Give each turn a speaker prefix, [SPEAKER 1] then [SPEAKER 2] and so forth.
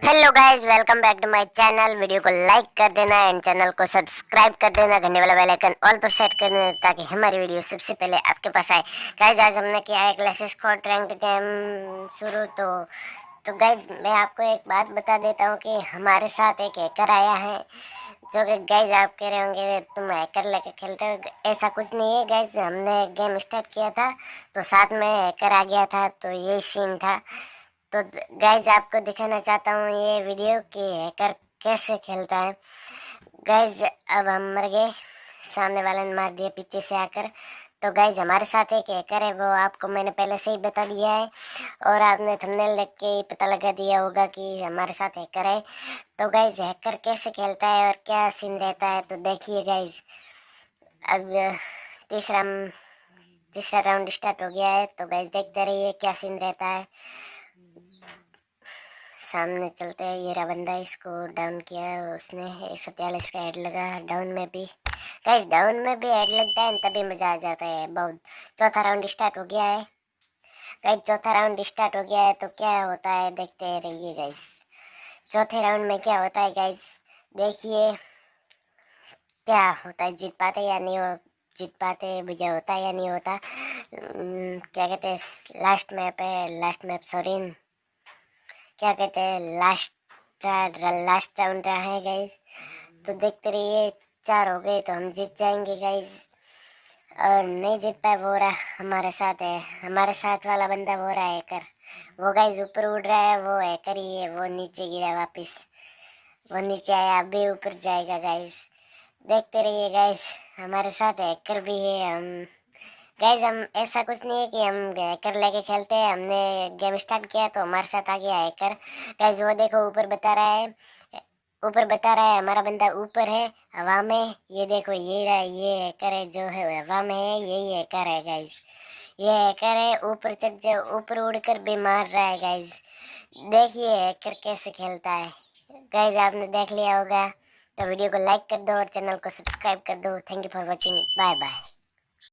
[SPEAKER 1] Hello guys welcome back to my channel video को like कर देना एंड चैनल को सब्सक्राइब कर देना, घंटे वाला बेल आइकन ऑल पर सेट कर देना ताकि हमारी वीडियो सबसे पहले आपके पास आए। गाइस आज हमने किया है क्लासेस स्क्वाड रैंक गेम शुरू तो तो गाइस मैं आपको एक बात बता देता हूँ कि हमारे साथ एक हैकर आया है, जो कि गाइज़ आप कह रहे होंगे, तुम हैकर लेकर खेलते हो? ऐसा कुछ नहीं है गाइज़ हमने गेम स्टार्ट किया था तो साथ में हैकर आ गया था तो यही सीन था। तो गाइज़ आपको दिखाना चाहता हूँ ये वीडियो कि हैकर कैसे खेलता है। गाइज़ अब हम मर गए। सामने वाले ने मार दिया पीछे से आकर। तो गाइज़ हमारे साथ एक हैकर है, वो आपको मैंने पहले से ही बता दिया है। और आपने थंबनेल देख के ही पता लगा दिया होगा कि हमारे साथ हैकर है। तो गाइज़ हैकर कैसे खेलता है और क्या सीन रहता है तो देखिए गाइज़ अब, तीसरा तीसरा राउंड स्टार्ट हो गया है। तो गाइज़ देखते रहिए क्या सीन रहता है। सामने चलते हैं, ये रहा बंदा इसको डाउन किया उसने एक सौ त्यालीस का हेड लगा डाउन में भी। कैश डाउन में भी हेड लगता है, तभी मज़ा आ जाता है, बहुत। चौथा राउंड स्टार्ट हो गया है। गाइस चौथा राउंड स्टार्ट हो गया है तो क्या होता है, देखते रहिए गाइस चौथे राउंड में क्या होता है गाइस देखिए, क्या होता है, जीत पाते या नहीं जीत पाते, विजय होता या नहीं होता क्या कहते हैं लास्ट मैप है लास्ट मैप सॉरी क्या कहते हैं लास्ट लास्ट राउंड रहा है गाइज़ तो देखते रहिए, चार हो गए तो हम जीत जाएँगे गाइज़ और नहीं जीत पाए, वो रहा हमारे साथ है। हमारे साथ वाला बंदा वो रहा है कर वो गाइज़ ऊपर उड़ रहा है, वो है कर ही है, वो नीचे गिरा वापस। वो नीचे आया, अभी ऊपर जाएगा गाइज़ देखते रहिए गाइज़ हमारे साथ हैकर भी है, हम गैज हम, ऐसा कुछ नहीं है कि हम हैकर लेके खेलते हैं, हमने गेम स्टार्ट किया तो हमारे साथ आ गया हैकर गैज वो देखो, ऊपर बता रहा है, ऊपर बता रहा है, हमारा बंदा ऊपर है, हवा में, ये देखो, ये रहा ये हैकर है, जो है, हवा में है, यही हैकर है गाइज़ ये हैकर है, ऊपर चढ़ जाओ ऊपर उड़कर भी मार रहा है गैज देखिए हैकर कैसे खेलता है। गैज आपने देख लिया होगा तो वीडियो को लाइक कर दो और चैनल को सब्सक्राइब कर दो। Thank you for watching bye bye